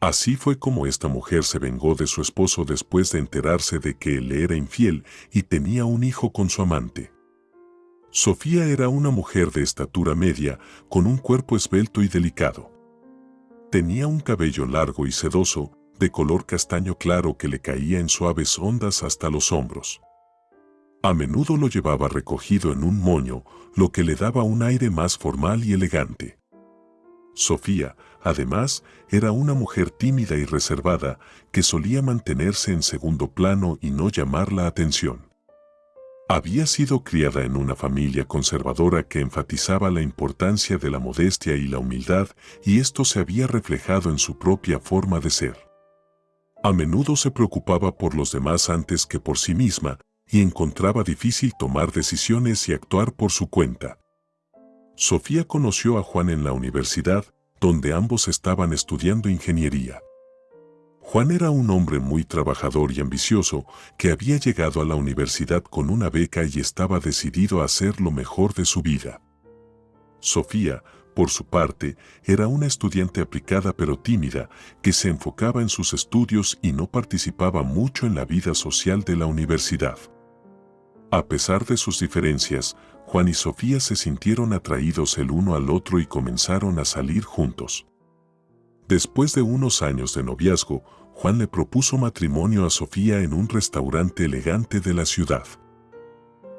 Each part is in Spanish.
Así fue como esta mujer se vengó de su esposo después de enterarse de que él le era infiel y tenía un hijo con su amante. Sofía era una mujer de estatura media, con un cuerpo esbelto y delicado. Tenía un cabello largo y sedoso, de color castaño claro que le caía en suaves ondas hasta los hombros. A menudo lo llevaba recogido en un moño, lo que le daba un aire más formal y elegante. Sofía, además, era una mujer tímida y reservada que solía mantenerse en segundo plano y no llamar la atención. Había sido criada en una familia conservadora que enfatizaba la importancia de la modestia y la humildad y esto se había reflejado en su propia forma de ser. A menudo se preocupaba por los demás antes que por sí misma y encontraba difícil tomar decisiones y actuar por su cuenta. Sofía conoció a Juan en la universidad, donde ambos estaban estudiando ingeniería. Juan era un hombre muy trabajador y ambicioso que había llegado a la universidad con una beca y estaba decidido a hacer lo mejor de su vida. Sofía, por su parte, era una estudiante aplicada pero tímida que se enfocaba en sus estudios y no participaba mucho en la vida social de la universidad. A pesar de sus diferencias, Juan y Sofía se sintieron atraídos el uno al otro y comenzaron a salir juntos. Después de unos años de noviazgo, Juan le propuso matrimonio a Sofía en un restaurante elegante de la ciudad.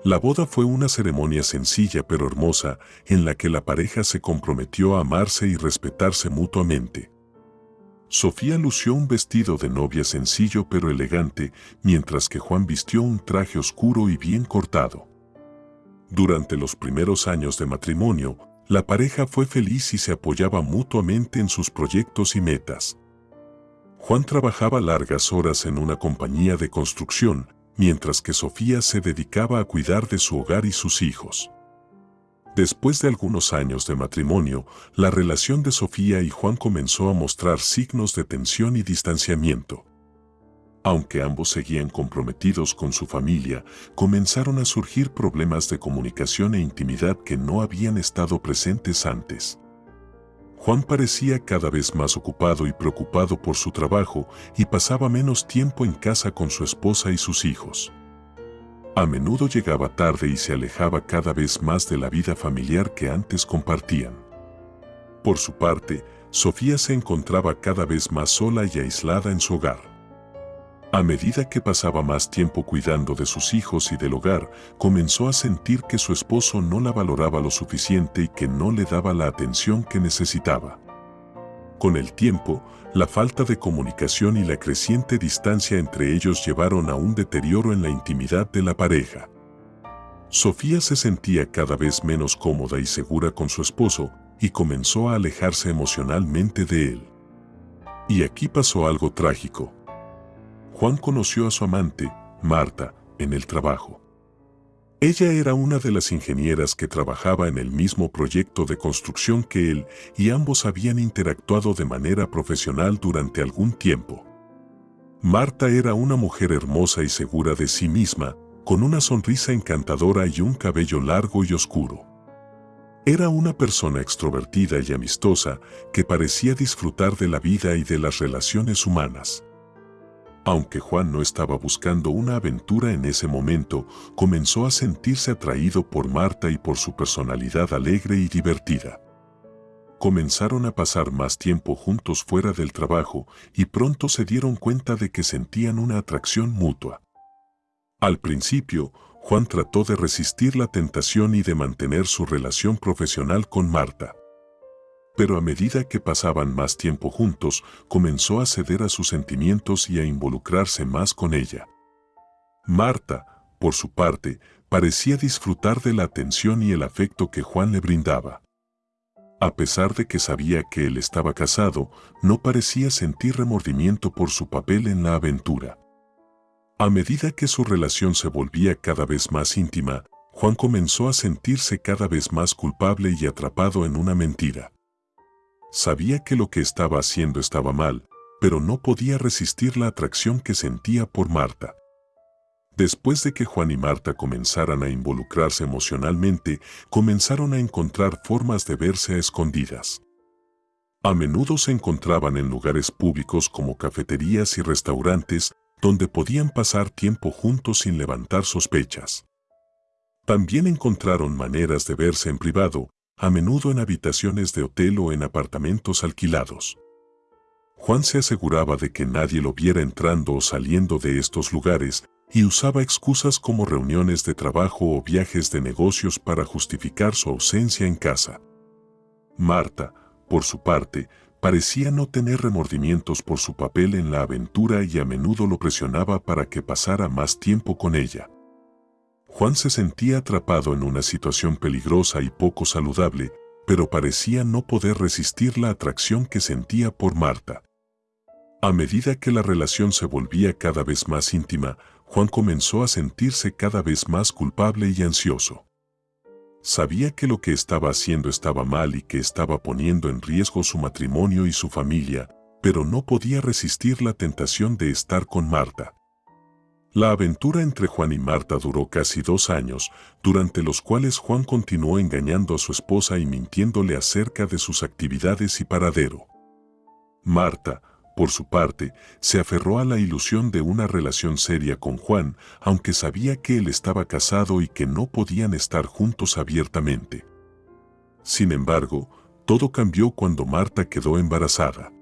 La boda fue una ceremonia sencilla pero hermosa en la que la pareja se comprometió a amarse y respetarse mutuamente. Sofía lució un vestido de novia sencillo pero elegante, mientras que Juan vistió un traje oscuro y bien cortado. Durante los primeros años de matrimonio, la pareja fue feliz y se apoyaba mutuamente en sus proyectos y metas. Juan trabajaba largas horas en una compañía de construcción, mientras que Sofía se dedicaba a cuidar de su hogar y sus hijos. Después de algunos años de matrimonio, la relación de Sofía y Juan comenzó a mostrar signos de tensión y distanciamiento. Aunque ambos seguían comprometidos con su familia, comenzaron a surgir problemas de comunicación e intimidad que no habían estado presentes antes. Juan parecía cada vez más ocupado y preocupado por su trabajo y pasaba menos tiempo en casa con su esposa y sus hijos. A menudo llegaba tarde y se alejaba cada vez más de la vida familiar que antes compartían. Por su parte, Sofía se encontraba cada vez más sola y aislada en su hogar. A medida que pasaba más tiempo cuidando de sus hijos y del hogar, comenzó a sentir que su esposo no la valoraba lo suficiente y que no le daba la atención que necesitaba. Con el tiempo, la falta de comunicación y la creciente distancia entre ellos llevaron a un deterioro en la intimidad de la pareja. Sofía se sentía cada vez menos cómoda y segura con su esposo y comenzó a alejarse emocionalmente de él. Y aquí pasó algo trágico. Juan conoció a su amante, Marta, en el trabajo. Ella era una de las ingenieras que trabajaba en el mismo proyecto de construcción que él y ambos habían interactuado de manera profesional durante algún tiempo. Marta era una mujer hermosa y segura de sí misma, con una sonrisa encantadora y un cabello largo y oscuro. Era una persona extrovertida y amistosa que parecía disfrutar de la vida y de las relaciones humanas. Aunque Juan no estaba buscando una aventura en ese momento, comenzó a sentirse atraído por Marta y por su personalidad alegre y divertida. Comenzaron a pasar más tiempo juntos fuera del trabajo y pronto se dieron cuenta de que sentían una atracción mutua. Al principio, Juan trató de resistir la tentación y de mantener su relación profesional con Marta pero a medida que pasaban más tiempo juntos, comenzó a ceder a sus sentimientos y a involucrarse más con ella. Marta, por su parte, parecía disfrutar de la atención y el afecto que Juan le brindaba. A pesar de que sabía que él estaba casado, no parecía sentir remordimiento por su papel en la aventura. A medida que su relación se volvía cada vez más íntima, Juan comenzó a sentirse cada vez más culpable y atrapado en una mentira. Sabía que lo que estaba haciendo estaba mal, pero no podía resistir la atracción que sentía por Marta. Después de que Juan y Marta comenzaran a involucrarse emocionalmente, comenzaron a encontrar formas de verse a escondidas. A menudo se encontraban en lugares públicos como cafeterías y restaurantes donde podían pasar tiempo juntos sin levantar sospechas. También encontraron maneras de verse en privado, a menudo en habitaciones de hotel o en apartamentos alquilados. Juan se aseguraba de que nadie lo viera entrando o saliendo de estos lugares y usaba excusas como reuniones de trabajo o viajes de negocios para justificar su ausencia en casa. Marta, por su parte, parecía no tener remordimientos por su papel en la aventura y a menudo lo presionaba para que pasara más tiempo con ella. Juan se sentía atrapado en una situación peligrosa y poco saludable, pero parecía no poder resistir la atracción que sentía por Marta. A medida que la relación se volvía cada vez más íntima, Juan comenzó a sentirse cada vez más culpable y ansioso. Sabía que lo que estaba haciendo estaba mal y que estaba poniendo en riesgo su matrimonio y su familia, pero no podía resistir la tentación de estar con Marta. La aventura entre Juan y Marta duró casi dos años, durante los cuales Juan continuó engañando a su esposa y mintiéndole acerca de sus actividades y paradero. Marta, por su parte, se aferró a la ilusión de una relación seria con Juan, aunque sabía que él estaba casado y que no podían estar juntos abiertamente. Sin embargo, todo cambió cuando Marta quedó embarazada.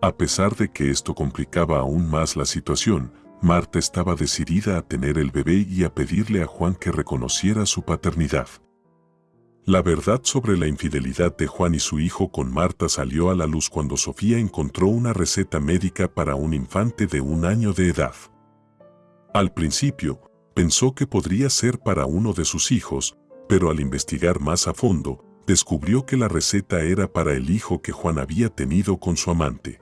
A pesar de que esto complicaba aún más la situación, Marta estaba decidida a tener el bebé y a pedirle a Juan que reconociera su paternidad. La verdad sobre la infidelidad de Juan y su hijo con Marta salió a la luz cuando Sofía encontró una receta médica para un infante de un año de edad. Al principio, pensó que podría ser para uno de sus hijos, pero al investigar más a fondo, descubrió que la receta era para el hijo que Juan había tenido con su amante.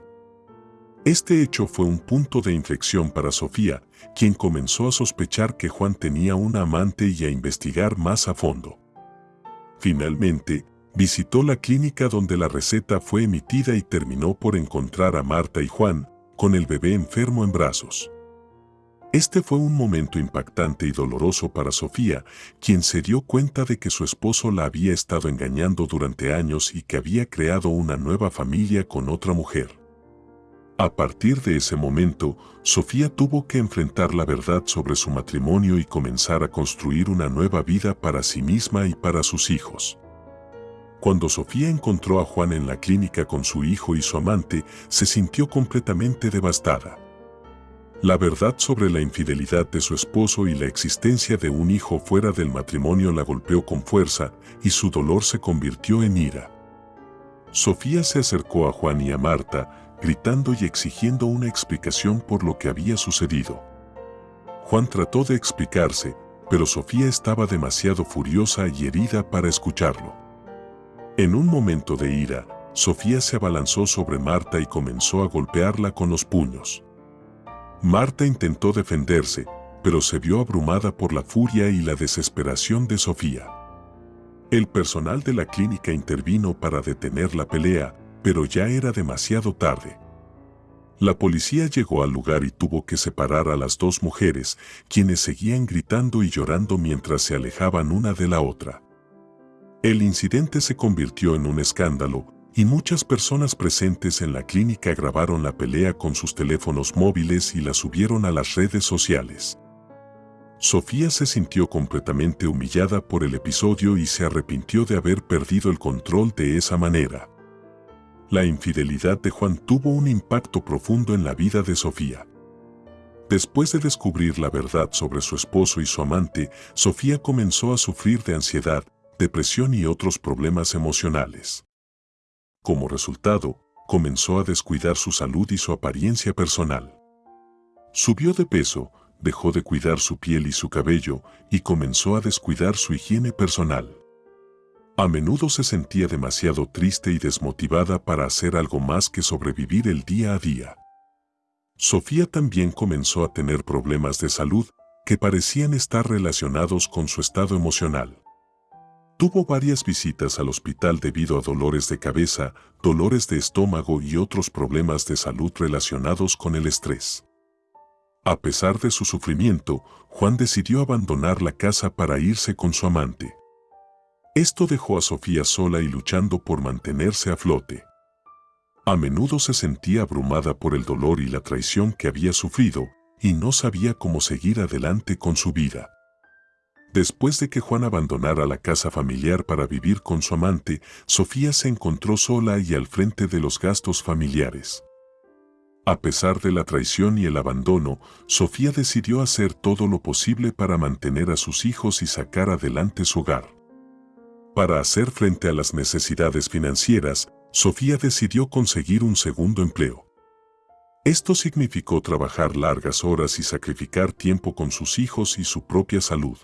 Este hecho fue un punto de inflexión para Sofía, quien comenzó a sospechar que Juan tenía una amante y a investigar más a fondo. Finalmente, visitó la clínica donde la receta fue emitida y terminó por encontrar a Marta y Juan, con el bebé enfermo en brazos. Este fue un momento impactante y doloroso para Sofía, quien se dio cuenta de que su esposo la había estado engañando durante años y que había creado una nueva familia con otra mujer. A partir de ese momento, Sofía tuvo que enfrentar la verdad sobre su matrimonio y comenzar a construir una nueva vida para sí misma y para sus hijos. Cuando Sofía encontró a Juan en la clínica con su hijo y su amante, se sintió completamente devastada. La verdad sobre la infidelidad de su esposo y la existencia de un hijo fuera del matrimonio la golpeó con fuerza y su dolor se convirtió en ira. Sofía se acercó a Juan y a Marta, gritando y exigiendo una explicación por lo que había sucedido. Juan trató de explicarse, pero Sofía estaba demasiado furiosa y herida para escucharlo. En un momento de ira, Sofía se abalanzó sobre Marta y comenzó a golpearla con los puños. Marta intentó defenderse, pero se vio abrumada por la furia y la desesperación de Sofía. El personal de la clínica intervino para detener la pelea, pero ya era demasiado tarde. La policía llegó al lugar y tuvo que separar a las dos mujeres, quienes seguían gritando y llorando mientras se alejaban una de la otra. El incidente se convirtió en un escándalo, y muchas personas presentes en la clínica grabaron la pelea con sus teléfonos móviles y la subieron a las redes sociales. Sofía se sintió completamente humillada por el episodio y se arrepintió de haber perdido el control de esa manera. La infidelidad de Juan tuvo un impacto profundo en la vida de Sofía. Después de descubrir la verdad sobre su esposo y su amante, Sofía comenzó a sufrir de ansiedad, depresión y otros problemas emocionales. Como resultado, comenzó a descuidar su salud y su apariencia personal. Subió de peso, dejó de cuidar su piel y su cabello y comenzó a descuidar su higiene personal. A menudo se sentía demasiado triste y desmotivada para hacer algo más que sobrevivir el día a día. Sofía también comenzó a tener problemas de salud que parecían estar relacionados con su estado emocional. Tuvo varias visitas al hospital debido a dolores de cabeza, dolores de estómago y otros problemas de salud relacionados con el estrés. A pesar de su sufrimiento, Juan decidió abandonar la casa para irse con su amante. Esto dejó a Sofía sola y luchando por mantenerse a flote. A menudo se sentía abrumada por el dolor y la traición que había sufrido y no sabía cómo seguir adelante con su vida. Después de que Juan abandonara la casa familiar para vivir con su amante, Sofía se encontró sola y al frente de los gastos familiares. A pesar de la traición y el abandono, Sofía decidió hacer todo lo posible para mantener a sus hijos y sacar adelante su hogar. Para hacer frente a las necesidades financieras, Sofía decidió conseguir un segundo empleo. Esto significó trabajar largas horas y sacrificar tiempo con sus hijos y su propia salud.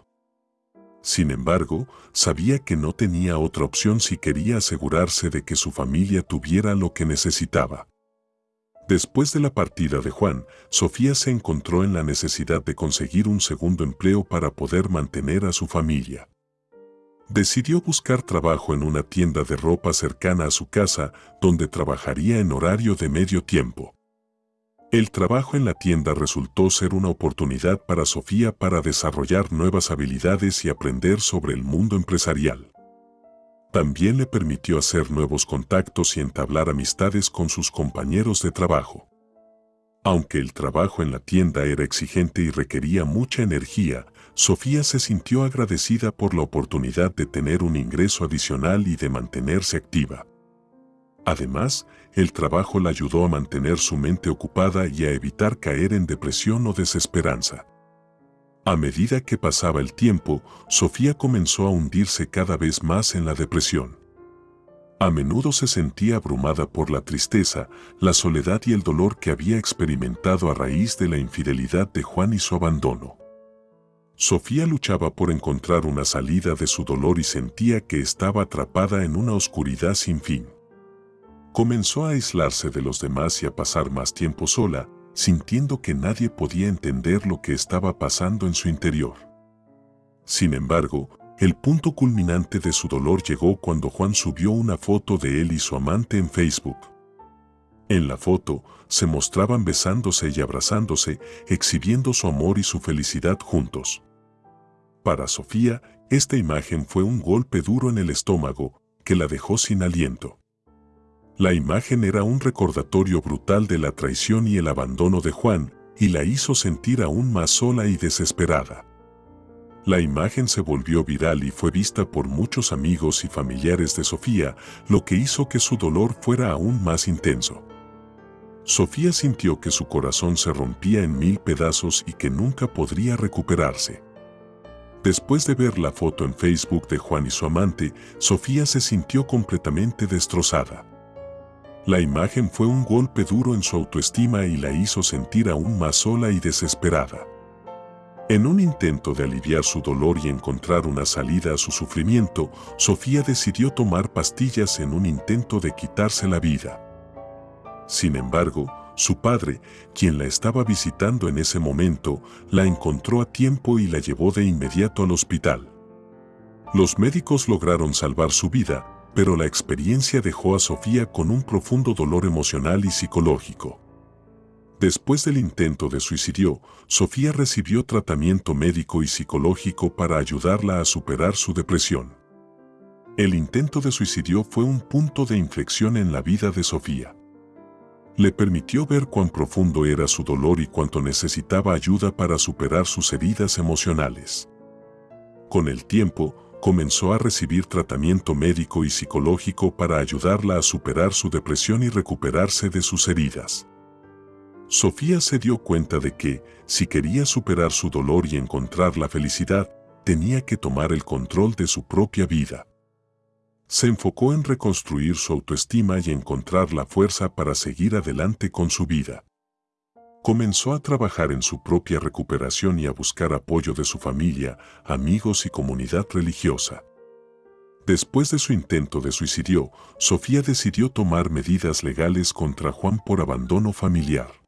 Sin embargo, sabía que no tenía otra opción si quería asegurarse de que su familia tuviera lo que necesitaba. Después de la partida de Juan, Sofía se encontró en la necesidad de conseguir un segundo empleo para poder mantener a su familia. Decidió buscar trabajo en una tienda de ropa cercana a su casa, donde trabajaría en horario de medio tiempo. El trabajo en la tienda resultó ser una oportunidad para Sofía para desarrollar nuevas habilidades y aprender sobre el mundo empresarial. También le permitió hacer nuevos contactos y entablar amistades con sus compañeros de trabajo. Aunque el trabajo en la tienda era exigente y requería mucha energía, Sofía se sintió agradecida por la oportunidad de tener un ingreso adicional y de mantenerse activa. Además, el trabajo la ayudó a mantener su mente ocupada y a evitar caer en depresión o desesperanza. A medida que pasaba el tiempo, Sofía comenzó a hundirse cada vez más en la depresión. A menudo se sentía abrumada por la tristeza, la soledad y el dolor que había experimentado a raíz de la infidelidad de Juan y su abandono. Sofía luchaba por encontrar una salida de su dolor y sentía que estaba atrapada en una oscuridad sin fin. Comenzó a aislarse de los demás y a pasar más tiempo sola, sintiendo que nadie podía entender lo que estaba pasando en su interior. Sin embargo, el punto culminante de su dolor llegó cuando Juan subió una foto de él y su amante en Facebook. En la foto, se mostraban besándose y abrazándose, exhibiendo su amor y su felicidad juntos. Para Sofía, esta imagen fue un golpe duro en el estómago, que la dejó sin aliento. La imagen era un recordatorio brutal de la traición y el abandono de Juan, y la hizo sentir aún más sola y desesperada. La imagen se volvió viral y fue vista por muchos amigos y familiares de Sofía, lo que hizo que su dolor fuera aún más intenso. Sofía sintió que su corazón se rompía en mil pedazos y que nunca podría recuperarse. Después de ver la foto en Facebook de Juan y su amante, Sofía se sintió completamente destrozada. La imagen fue un golpe duro en su autoestima y la hizo sentir aún más sola y desesperada. En un intento de aliviar su dolor y encontrar una salida a su sufrimiento, Sofía decidió tomar pastillas en un intento de quitarse la vida. Sin embargo, su padre, quien la estaba visitando en ese momento, la encontró a tiempo y la llevó de inmediato al hospital. Los médicos lograron salvar su vida, pero la experiencia dejó a Sofía con un profundo dolor emocional y psicológico. Después del intento de suicidio, Sofía recibió tratamiento médico y psicológico para ayudarla a superar su depresión. El intento de suicidio fue un punto de inflexión en la vida de Sofía. Le permitió ver cuán profundo era su dolor y cuánto necesitaba ayuda para superar sus heridas emocionales. Con el tiempo, comenzó a recibir tratamiento médico y psicológico para ayudarla a superar su depresión y recuperarse de sus heridas. Sofía se dio cuenta de que, si quería superar su dolor y encontrar la felicidad, tenía que tomar el control de su propia vida. Se enfocó en reconstruir su autoestima y encontrar la fuerza para seguir adelante con su vida comenzó a trabajar en su propia recuperación y a buscar apoyo de su familia, amigos y comunidad religiosa. Después de su intento de suicidio, Sofía decidió tomar medidas legales contra Juan por abandono familiar.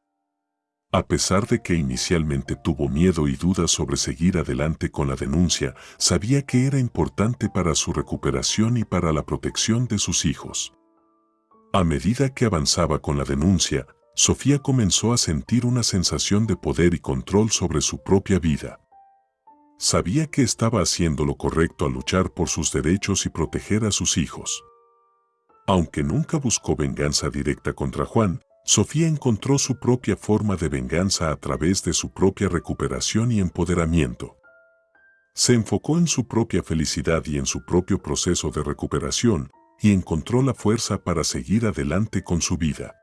A pesar de que inicialmente tuvo miedo y dudas sobre seguir adelante con la denuncia, sabía que era importante para su recuperación y para la protección de sus hijos. A medida que avanzaba con la denuncia, Sofía comenzó a sentir una sensación de poder y control sobre su propia vida. Sabía que estaba haciendo lo correcto al luchar por sus derechos y proteger a sus hijos. Aunque nunca buscó venganza directa contra Juan, Sofía encontró su propia forma de venganza a través de su propia recuperación y empoderamiento. Se enfocó en su propia felicidad y en su propio proceso de recuperación, y encontró la fuerza para seguir adelante con su vida.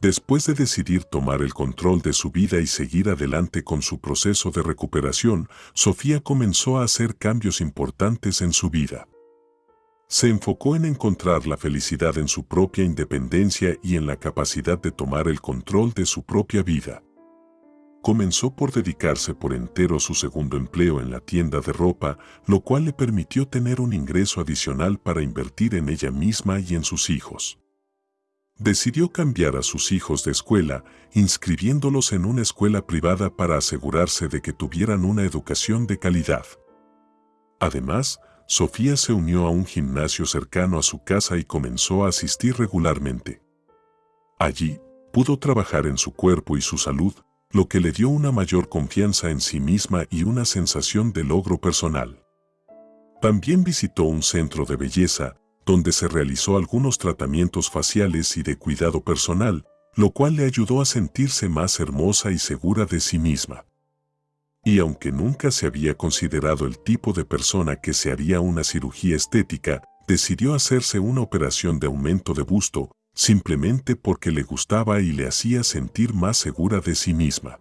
Después de decidir tomar el control de su vida y seguir adelante con su proceso de recuperación, Sofía comenzó a hacer cambios importantes en su vida. Se enfocó en encontrar la felicidad en su propia independencia y en la capacidad de tomar el control de su propia vida. Comenzó por dedicarse por entero a su segundo empleo en la tienda de ropa, lo cual le permitió tener un ingreso adicional para invertir en ella misma y en sus hijos. Decidió cambiar a sus hijos de escuela, inscribiéndolos en una escuela privada para asegurarse de que tuvieran una educación de calidad. Además, Sofía se unió a un gimnasio cercano a su casa y comenzó a asistir regularmente. Allí, pudo trabajar en su cuerpo y su salud, lo que le dio una mayor confianza en sí misma y una sensación de logro personal. También visitó un centro de belleza, donde se realizó algunos tratamientos faciales y de cuidado personal, lo cual le ayudó a sentirse más hermosa y segura de sí misma. Y aunque nunca se había considerado el tipo de persona que se haría una cirugía estética, decidió hacerse una operación de aumento de busto, simplemente porque le gustaba y le hacía sentir más segura de sí misma.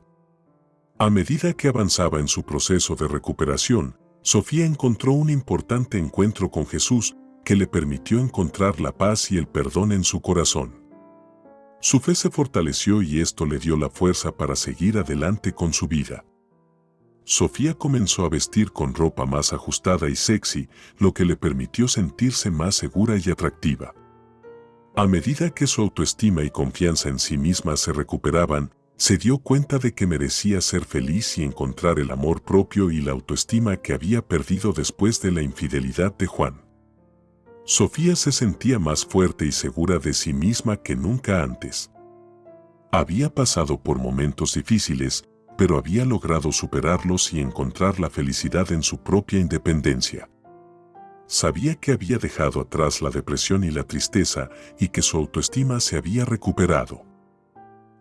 A medida que avanzaba en su proceso de recuperación, Sofía encontró un importante encuentro con Jesús que le permitió encontrar la paz y el perdón en su corazón. Su fe se fortaleció y esto le dio la fuerza para seguir adelante con su vida. Sofía comenzó a vestir con ropa más ajustada y sexy, lo que le permitió sentirse más segura y atractiva. A medida que su autoestima y confianza en sí misma se recuperaban, se dio cuenta de que merecía ser feliz y encontrar el amor propio y la autoestima que había perdido después de la infidelidad de Juan. Sofía se sentía más fuerte y segura de sí misma que nunca antes. Había pasado por momentos difíciles, pero había logrado superarlos y encontrar la felicidad en su propia independencia. Sabía que había dejado atrás la depresión y la tristeza y que su autoestima se había recuperado.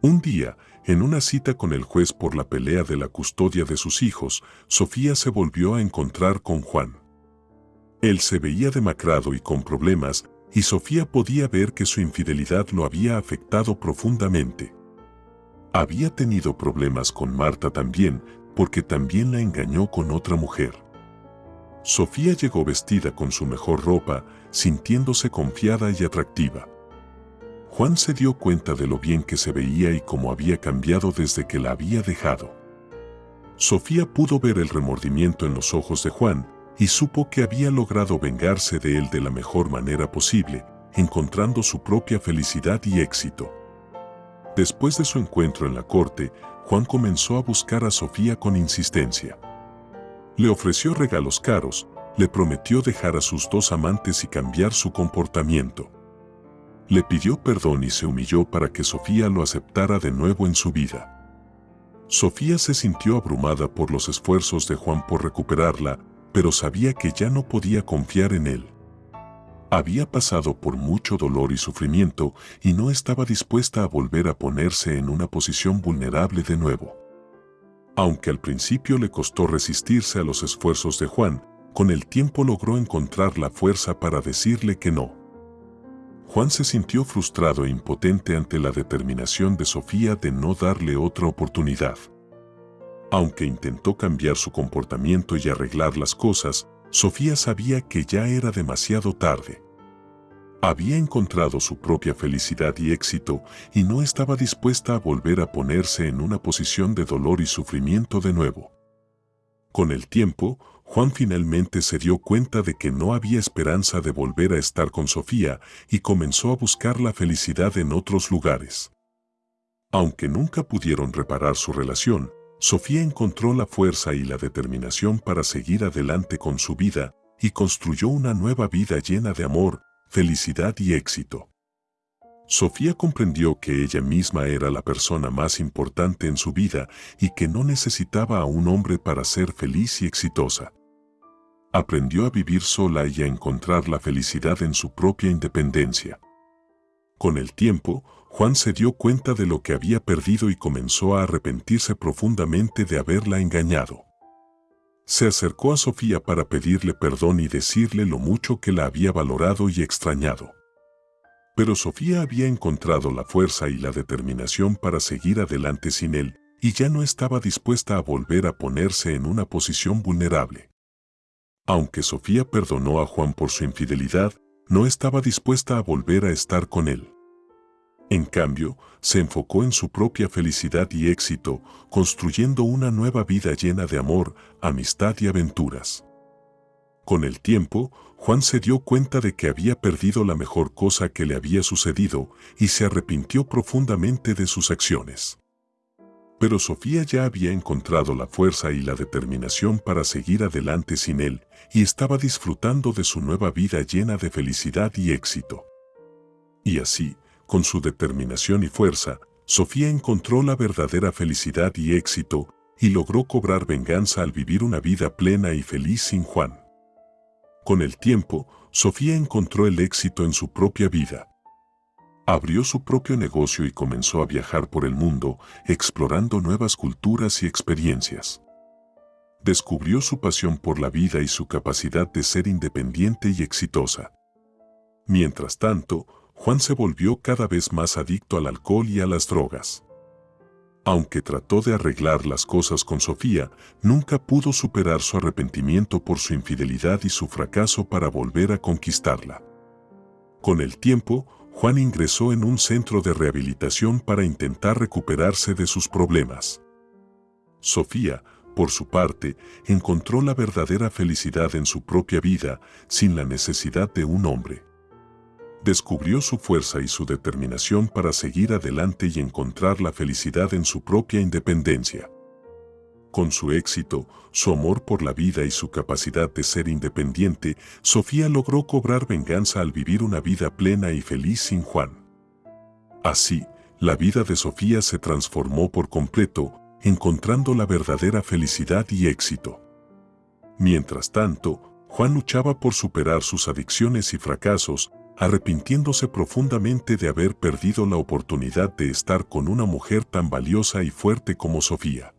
Un día, en una cita con el juez por la pelea de la custodia de sus hijos, Sofía se volvió a encontrar con Juan. Él se veía demacrado y con problemas, y Sofía podía ver que su infidelidad lo había afectado profundamente. Había tenido problemas con Marta también, porque también la engañó con otra mujer. Sofía llegó vestida con su mejor ropa, sintiéndose confiada y atractiva. Juan se dio cuenta de lo bien que se veía y cómo había cambiado desde que la había dejado. Sofía pudo ver el remordimiento en los ojos de Juan y supo que había logrado vengarse de él de la mejor manera posible, encontrando su propia felicidad y éxito. Después de su encuentro en la corte, Juan comenzó a buscar a Sofía con insistencia. Le ofreció regalos caros, le prometió dejar a sus dos amantes y cambiar su comportamiento. Le pidió perdón y se humilló para que Sofía lo aceptara de nuevo en su vida. Sofía se sintió abrumada por los esfuerzos de Juan por recuperarla, pero sabía que ya no podía confiar en él. Había pasado por mucho dolor y sufrimiento y no estaba dispuesta a volver a ponerse en una posición vulnerable de nuevo. Aunque al principio le costó resistirse a los esfuerzos de Juan, con el tiempo logró encontrar la fuerza para decirle que no. Juan se sintió frustrado e impotente ante la determinación de Sofía de no darle otra oportunidad. Aunque intentó cambiar su comportamiento y arreglar las cosas, Sofía sabía que ya era demasiado tarde. Había encontrado su propia felicidad y éxito y no estaba dispuesta a volver a ponerse en una posición de dolor y sufrimiento de nuevo. Con el tiempo, Juan finalmente se dio cuenta de que no había esperanza de volver a estar con Sofía y comenzó a buscar la felicidad en otros lugares. Aunque nunca pudieron reparar su relación, Sofía encontró la fuerza y la determinación para seguir adelante con su vida y construyó una nueva vida llena de amor, felicidad y éxito. Sofía comprendió que ella misma era la persona más importante en su vida y que no necesitaba a un hombre para ser feliz y exitosa. Aprendió a vivir sola y a encontrar la felicidad en su propia independencia. Con el tiempo, Juan se dio cuenta de lo que había perdido y comenzó a arrepentirse profundamente de haberla engañado. Se acercó a Sofía para pedirle perdón y decirle lo mucho que la había valorado y extrañado. Pero Sofía había encontrado la fuerza y la determinación para seguir adelante sin él, y ya no estaba dispuesta a volver a ponerse en una posición vulnerable. Aunque Sofía perdonó a Juan por su infidelidad, no estaba dispuesta a volver a estar con él. En cambio, se enfocó en su propia felicidad y éxito, construyendo una nueva vida llena de amor, amistad y aventuras. Con el tiempo, Juan se dio cuenta de que había perdido la mejor cosa que le había sucedido y se arrepintió profundamente de sus acciones. Pero Sofía ya había encontrado la fuerza y la determinación para seguir adelante sin él y estaba disfrutando de su nueva vida llena de felicidad y éxito. Y así, con su determinación y fuerza, Sofía encontró la verdadera felicidad y éxito y logró cobrar venganza al vivir una vida plena y feliz sin Juan. Con el tiempo, Sofía encontró el éxito en su propia vida. Abrió su propio negocio y comenzó a viajar por el mundo, explorando nuevas culturas y experiencias. Descubrió su pasión por la vida y su capacidad de ser independiente y exitosa. Mientras tanto, Juan se volvió cada vez más adicto al alcohol y a las drogas. Aunque trató de arreglar las cosas con Sofía, nunca pudo superar su arrepentimiento por su infidelidad y su fracaso para volver a conquistarla. Con el tiempo, Juan ingresó en un centro de rehabilitación para intentar recuperarse de sus problemas. Sofía, por su parte, encontró la verdadera felicidad en su propia vida sin la necesidad de un hombre descubrió su fuerza y su determinación para seguir adelante y encontrar la felicidad en su propia independencia. Con su éxito, su amor por la vida y su capacidad de ser independiente, Sofía logró cobrar venganza al vivir una vida plena y feliz sin Juan. Así, la vida de Sofía se transformó por completo, encontrando la verdadera felicidad y éxito. Mientras tanto, Juan luchaba por superar sus adicciones y fracasos, arrepintiéndose profundamente de haber perdido la oportunidad de estar con una mujer tan valiosa y fuerte como Sofía.